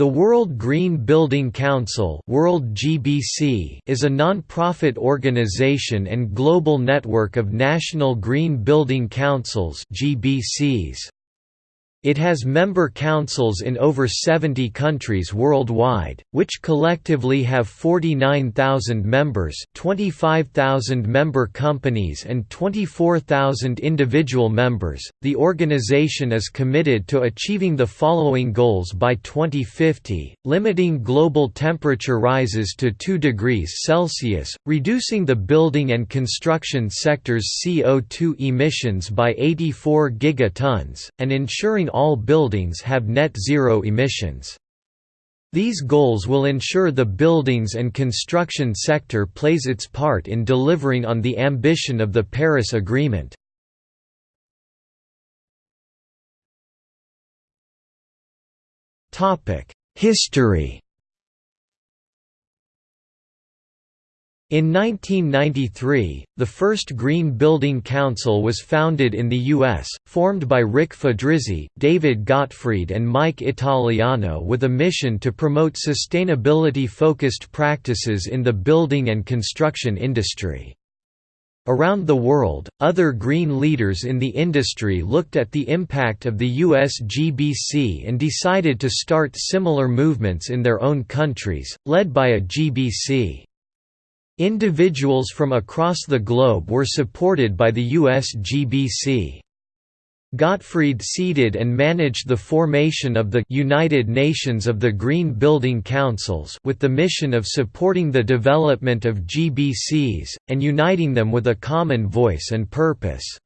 The World Green Building Council World GBC is a non-profit organization and global network of national green building councils GBCs. It has member councils in over 70 countries worldwide, which collectively have 49,000 members, 25,000 member companies, and 24,000 individual members. The organization is committed to achieving the following goals by 2050 limiting global temperature rises to 2 degrees Celsius, reducing the building and construction sector's CO2 emissions by 84 gigatons, and ensuring all buildings have net zero emissions. These goals will ensure the buildings and construction sector plays its part in delivering on the ambition of the Paris Agreement. History In 1993, the first Green Building Council was founded in the U.S., formed by Rick Fedrizzi, David Gottfried and Mike Italiano with a mission to promote sustainability-focused practices in the building and construction industry. Around the world, other green leaders in the industry looked at the impact of the US GBC and decided to start similar movements in their own countries, led by a GBC. Individuals from across the globe were supported by the US GBC. Gottfried seeded and managed the formation of the United Nations of the Green Building Councils with the mission of supporting the development of GBCs, and uniting them with a common voice and purpose.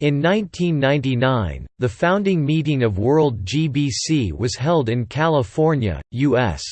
In 1999, the founding meeting of World GBC was held in California, U.S.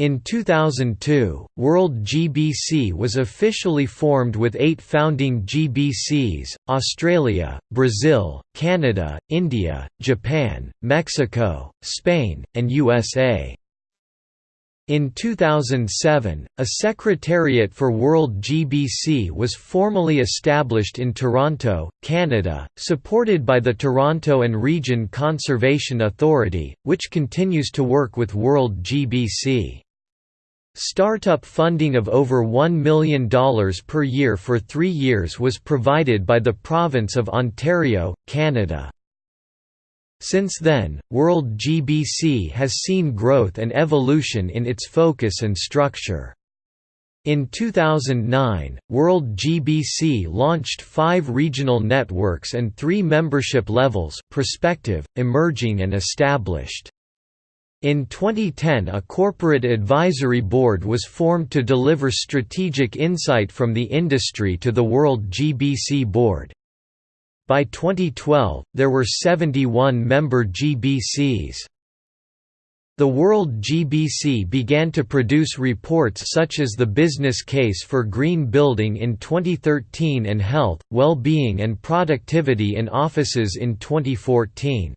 In 2002, World GBC was officially formed with eight founding GBCs, Australia, Brazil, Canada, India, Japan, Mexico, Spain, and USA. In 2007, a Secretariat for World GBC was formally established in Toronto, Canada, supported by the Toronto and Region Conservation Authority, which continues to work with World GBC. Startup funding of over $1 million per year for three years was provided by the province of Ontario, Canada. Since then, World GBC has seen growth and evolution in its focus and structure. In 2009, World GBC launched five regional networks and three membership levels prospective, emerging and established. In 2010 a corporate advisory board was formed to deliver strategic insight from the industry to the World GBC board. By 2012, there were 71 member GBCs. The World GBC began to produce reports such as the Business Case for Green Building in 2013 and Health, Well-being and Productivity in Offices in 2014.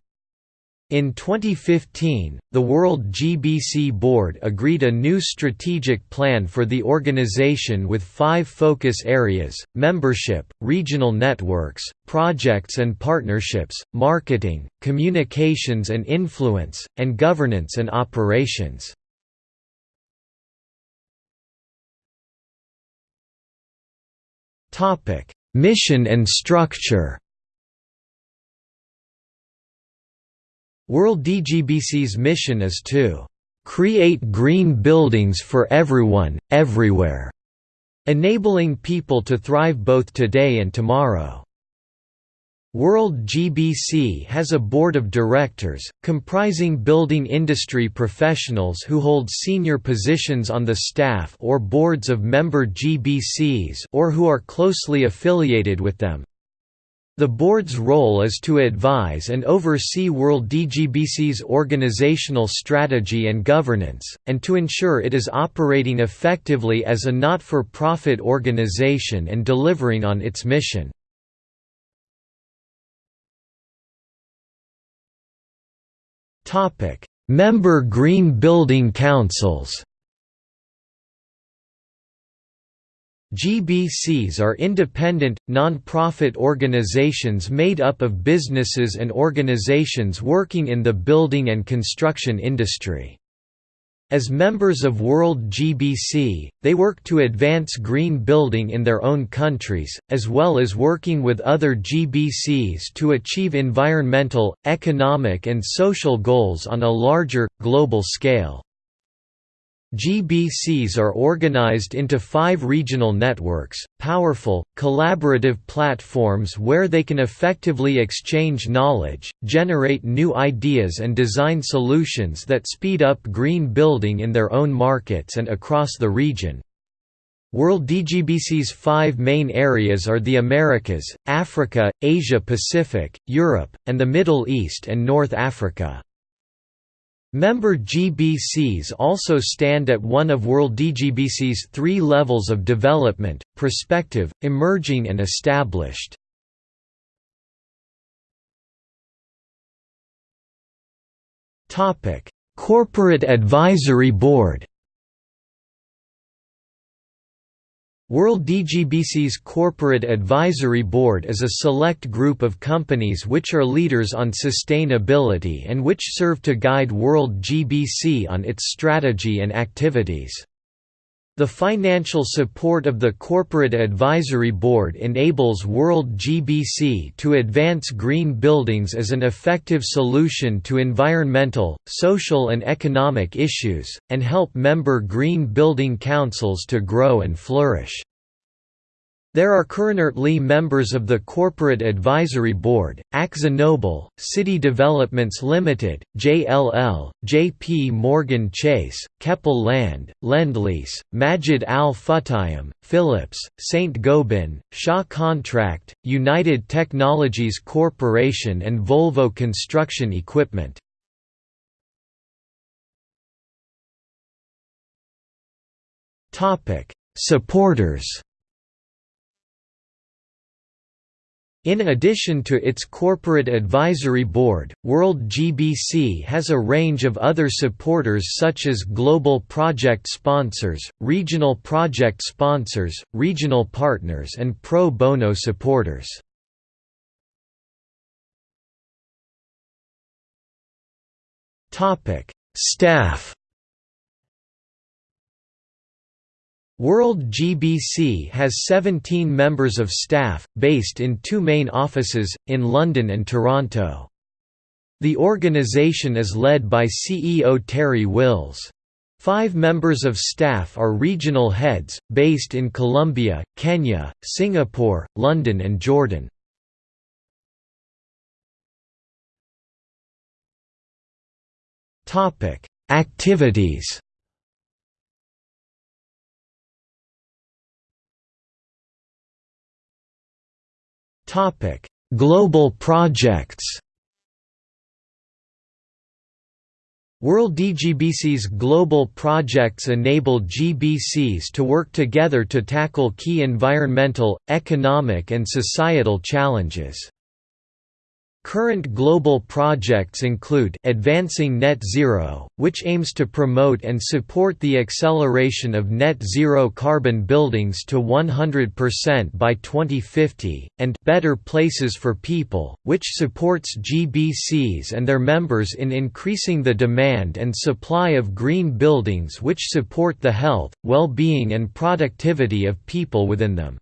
In 2015, the World GBC Board agreed a new strategic plan for the organization with five focus areas, membership, regional networks, projects and partnerships, marketing, communications and influence, and governance and operations. Mission and structure World GBC's mission is to "...create green buildings for everyone, everywhere", enabling people to thrive both today and tomorrow. World GBC has a board of directors, comprising building industry professionals who hold senior positions on the staff or boards of member GBCs or who are closely affiliated with them, the board's role is to advise and oversee World GBC's organizational strategy and governance, and to ensure it is operating effectively as a not-for-profit organization and delivering on its mission. Member Green Building Councils GBCs are independent, non-profit organizations made up of businesses and organizations working in the building and construction industry. As members of World GBC, they work to advance green building in their own countries, as well as working with other GBCs to achieve environmental, economic and social goals on a larger, global scale. GBCs are organized into five regional networks, powerful, collaborative platforms where they can effectively exchange knowledge, generate new ideas and design solutions that speed up green building in their own markets and across the region. World GBC's five main areas are the Americas, Africa, Asia-Pacific, Europe, and the Middle East and North Africa. Member GBCs also stand at one of World GBC's three levels of development, prospective, emerging and established. Corporate Advisory Board World GBC's Corporate Advisory Board is a select group of companies which are leaders on sustainability and which serve to guide World GBC on its strategy and activities. The financial support of the Corporate Advisory Board enables World GBC to advance green buildings as an effective solution to environmental, social and economic issues, and help member green building councils to grow and flourish. There are currently members of the Corporate Advisory Board, AkzoNobel, City Developments Limited, JLL, JP Morgan Chase, Keppel Land, Lendlease, Majid Al Futtaim, Philips, Saint-Gobain, Shaw Contract, United Technologies Corporation and Volvo Construction Equipment. Supporters In addition to its corporate advisory board, World GBC has a range of other supporters such as global project sponsors, regional project sponsors, regional partners and pro bono supporters. Staff World GBC has 17 members of staff, based in two main offices, in London and Toronto. The organisation is led by CEO Terry Wills. Five members of staff are regional heads, based in Colombia, Kenya, Singapore, London and Jordan. Activities Topic: Global projects. World GBC's global projects enable GBCs to work together to tackle key environmental, economic and societal challenges. Current global projects include Advancing Net Zero, which aims to promote and support the acceleration of net zero carbon buildings to 100% by 2050, and Better Places for People, which supports GBCs and their members in increasing the demand and supply of green buildings which support the health, well-being and productivity of people within them.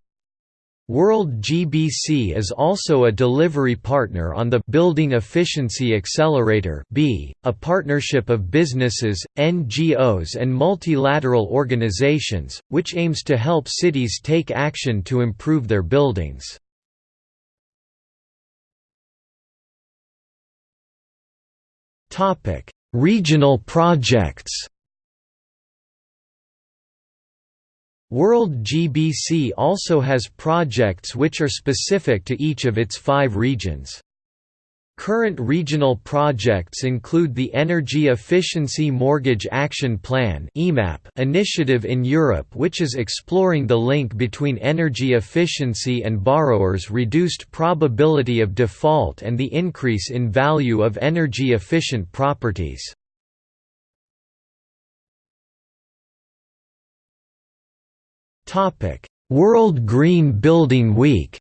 World GBC is also a delivery partner on the Building Efficiency Accelerator B, a partnership of businesses, NGOs and multilateral organizations, which aims to help cities take action to improve their buildings. Regional projects World GBC also has projects which are specific to each of its five regions. Current regional projects include the Energy Efficiency Mortgage Action Plan initiative in Europe which is exploring the link between energy efficiency and borrowers' reduced probability of default and the increase in value of energy-efficient properties. World Green Building Week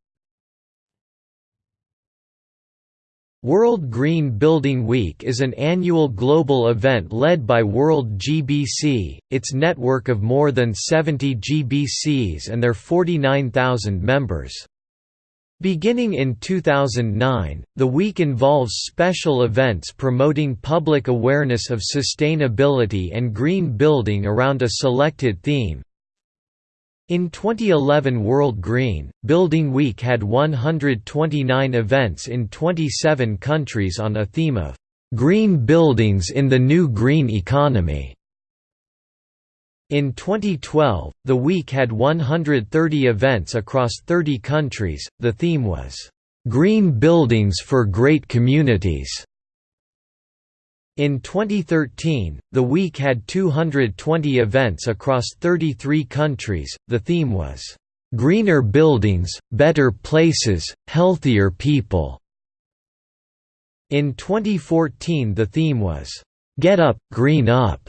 World Green Building Week is an annual global event led by World GBC, its network of more than 70 GBCs and their 49,000 members. Beginning in 2009, the week involves special events promoting public awareness of sustainability and green building around a selected theme, in 2011 World Green, Building Week had 129 events in 27 countries on a theme of "'Green Buildings in the New Green Economy". In 2012, the week had 130 events across 30 countries, the theme was, "'Green Buildings for Great Communities' In 2013, the week had 220 events across 33 countries. The theme was, Greener Buildings, Better Places, Healthier People. In 2014, the theme was, Get Up, Green Up,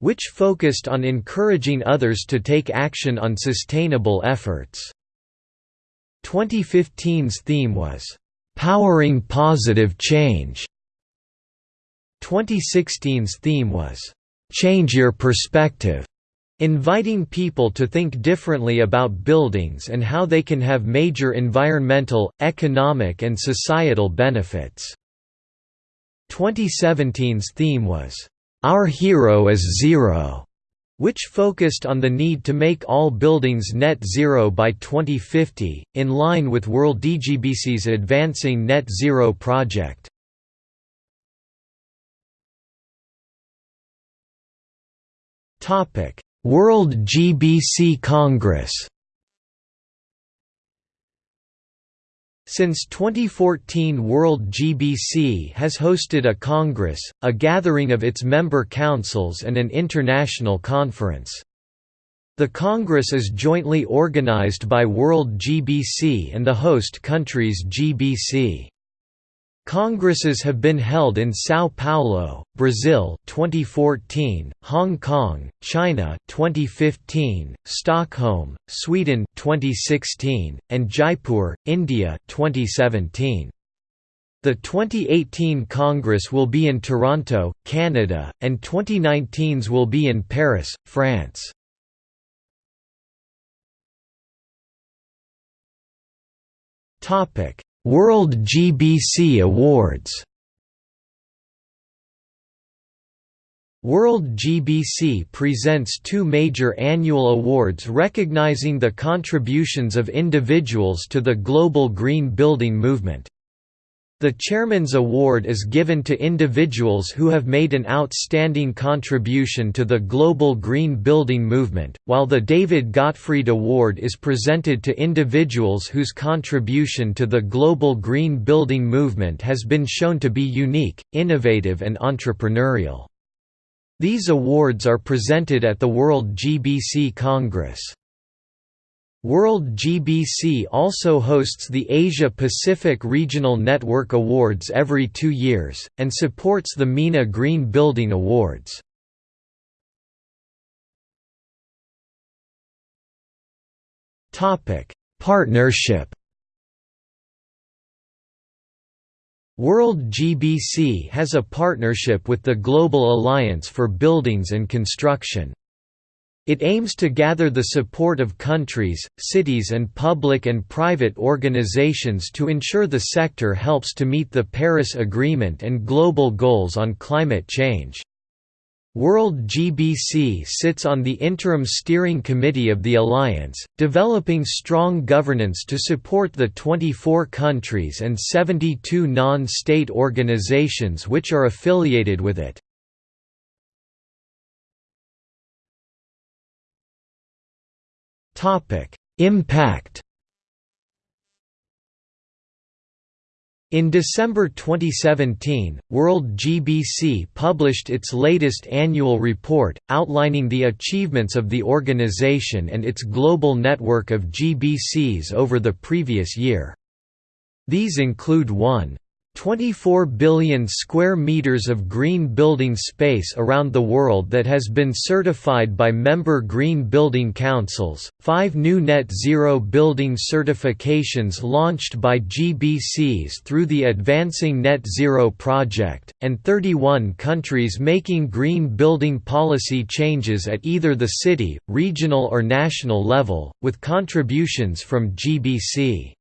which focused on encouraging others to take action on sustainable efforts. 2015's theme was, Powering Positive Change 2016's theme was, "'Change Your Perspective' inviting people to think differently about buildings and how they can have major environmental, economic and societal benefits. 2017's theme was, "'Our Hero is Zero' which focused on the need to make all buildings net zero by 2050, in line with World GBC's Advancing Net Zero project. World GBC Congress Since 2014 World GBC has hosted a Congress, a gathering of its member councils and an international conference. The Congress is jointly organized by World GBC and the host countries GBC. Congresses have been held in São Paulo, Brazil 2014, Hong Kong, China 2015, Stockholm, Sweden 2016, and Jaipur, India 2017. The 2018 Congress will be in Toronto, Canada, and 2019's will be in Paris, France. Topic: World GBC Awards World GBC presents two major annual awards recognizing the contributions of individuals to the global green building movement. The Chairman's Award is given to individuals who have made an outstanding contribution to the global green building movement, while the David Gottfried Award is presented to individuals whose contribution to the global green building movement has been shown to be unique, innovative and entrepreneurial. These awards are presented at the World GBC Congress. World GBC also hosts the Asia-Pacific Regional Network Awards every two years, and supports the MENA Green Building Awards. Partnership World GBC has a partnership with the Global Alliance for Buildings and Construction. It aims to gather the support of countries, cities and public and private organizations to ensure the sector helps to meet the Paris Agreement and global goals on climate change. World GBC sits on the interim steering committee of the alliance, developing strong governance to support the 24 countries and 72 non-state organizations which are affiliated with it. Topic: Impact. In December 2017, World GBC published its latest annual report, outlining the achievements of the organization and its global network of GBCs over the previous year. These include 1. 24 billion square meters of green building space around the world that has been certified by member green building councils, 5 new net zero building certifications launched by GBCs through the Advancing Net Zero project, and 31 countries making green building policy changes at either the city, regional or national level, with contributions from GBC.